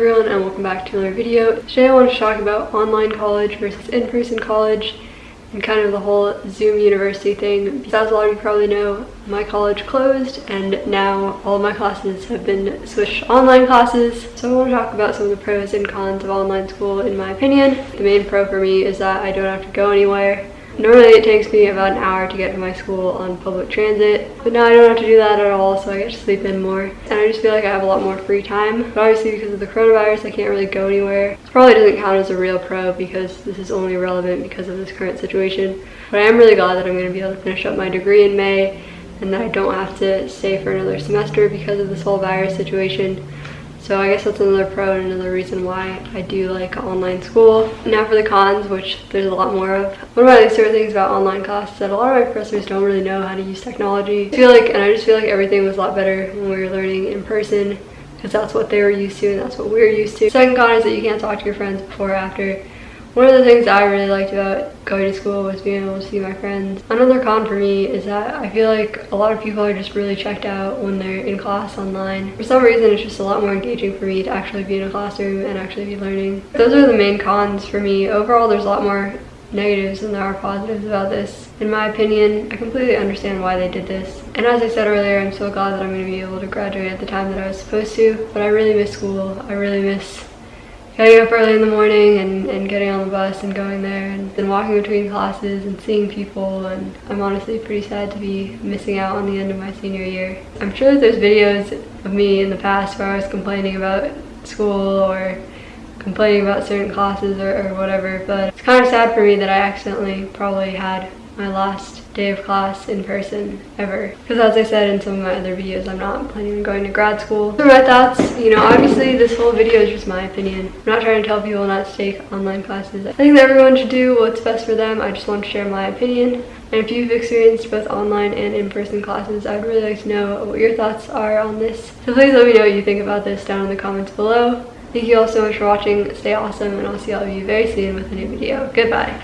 everyone and welcome back to another video. Today I want to talk about online college versus in-person college and kind of the whole Zoom university thing. As a lot of you probably know, my college closed and now all of my classes have been switched to online classes. So I want to talk about some of the pros and cons of online school in my opinion. The main pro for me is that I don't have to go anywhere. Normally it takes me about an hour to get to my school on public transit, but now I don't have to do that at all, so I get to sleep in more. And I just feel like I have a lot more free time. But obviously because of the coronavirus, I can't really go anywhere. This probably doesn't count as a real pro because this is only relevant because of this current situation. But I am really glad that I'm going to be able to finish up my degree in May and that I don't have to stay for another semester because of this whole virus situation. So I guess that's another pro and another reason why I do like online school. Now for the cons, which there's a lot more of. One of my least favorite things about online classes is that a lot of my professors don't really know how to use technology. I feel like, and I just feel like everything was a lot better when we were learning in person because that's what they were used to and that's what we are used to. Second con is that you can't talk to your friends before or after one of the things I really liked about going to school was being able to see my friends. Another con for me is that I feel like a lot of people are just really checked out when they're in class online. For some reason, it's just a lot more engaging for me to actually be in a classroom and actually be learning. Those are the main cons for me. Overall, there's a lot more negatives than there are positives about this. In my opinion, I completely understand why they did this. And as I said earlier, I'm so glad that I'm going to be able to graduate at the time that I was supposed to. But I really miss school. I really miss getting up early in the morning and, and getting on the bus and going there and then walking between classes and seeing people and I'm honestly pretty sad to be missing out on the end of my senior year. I'm sure that there's videos of me in the past where I was complaining about school or complaining about certain classes or, or whatever but it's kind of sad for me that I accidentally probably had my last day of class in person ever. Because as I said in some of my other videos, I'm not planning on going to grad school. So my thoughts, you know, obviously this whole video is just my opinion. I'm not trying to tell people not to take online classes. I think that everyone should do what's best for them. I just want to share my opinion. And if you've experienced both online and in-person classes, I'd really like to know what your thoughts are on this. So please let me know what you think about this down in the comments below. Thank you all so much for watching. Stay awesome and I'll see all of you very soon with a new video. Goodbye.